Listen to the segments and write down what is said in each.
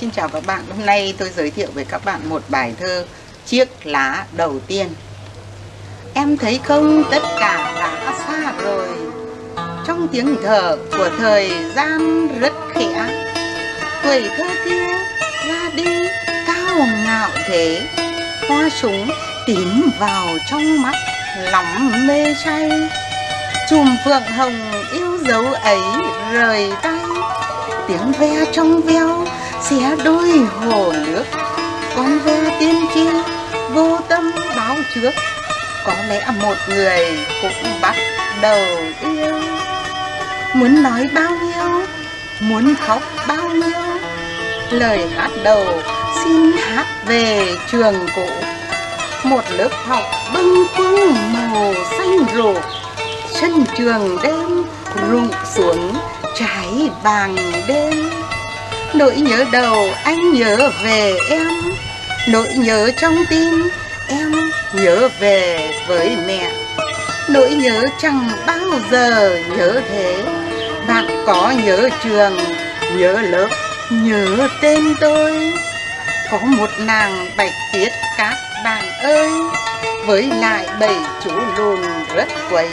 Xin chào các bạn, hôm nay tôi giới thiệu với các bạn một bài thơ Chiếc lá đầu tiên. Em thấy không? Tất cả đã xa rồi. Trong tiếng thở của thời gian rất khẽ. Tuổi thơ kia ra đi cao ngạo thế. Hoa súng tím vào trong mắt lắm mê say. Chùm phượng hồng yêu dấu ấy rời tay. Tiếng ve trong veo, xé đôi hồ nước. Con ve tiên tri vô tâm báo trước, có lẽ một người cũng bắt đầu yêu. Muốn nói bao nhiêu, muốn khóc bao nhiêu, lời hát đầu xin hát về trường cũ. Một lớp học bâng khuâng màu xanh rộp sân trường đêm rụng xuống trải vàng đêm. Nỗi nhớ đầu anh nhớ về em Nỗi nhớ trong tim em nhớ về với mẹ. Nỗi nhớ chẳng bao giờ nhớ thế Bạn có nhớ trường, nhớ lớp, nhớ tên tôi. Có một nàng bạch tuyết các bạn ơi Với lại bảy chú lùn rất quấy.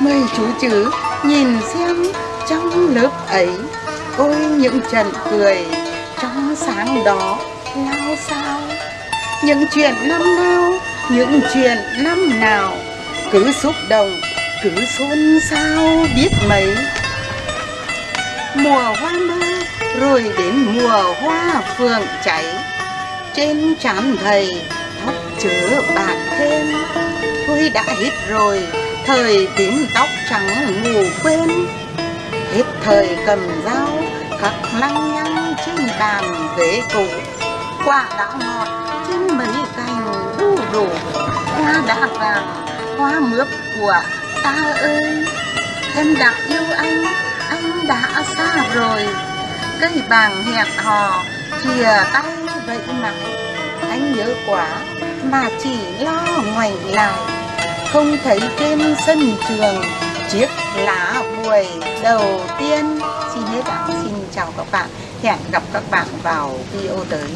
Mời chú chứ nhìn xem. Lúc ấy, ôi những trận cười trong sáng đó lao sao. Những chuyện năm nào, những chuyện năm nào, cứ xúc động, cứ xôn xao biết mấy. Mùa hoa mơ rồi đến mùa hoa phượng cháy, trên trán thầy tóc chớ bạc thêm. Tôi đã hết rồi, thời tím tóc trắng ngủ quên hết thời cầm dao khắc lăng nhăng trên bàn ghế cũ quả đã ngọt trên mấy cành đu đủ, hoa đã vàng, hoa mướp của ta ơi. Em đã yêu anh anh đã xa rồi. Cây bàng hẹn hò chìa tay vậy mà. Anh nhớ quá mà chỉ lo ngoảnh lại, không thấy trên sân trường chiếc lá buổi đầu tiên. Xin hết ạ. Xin chào các bạn. Hẹn gặp các bạn vào video tới.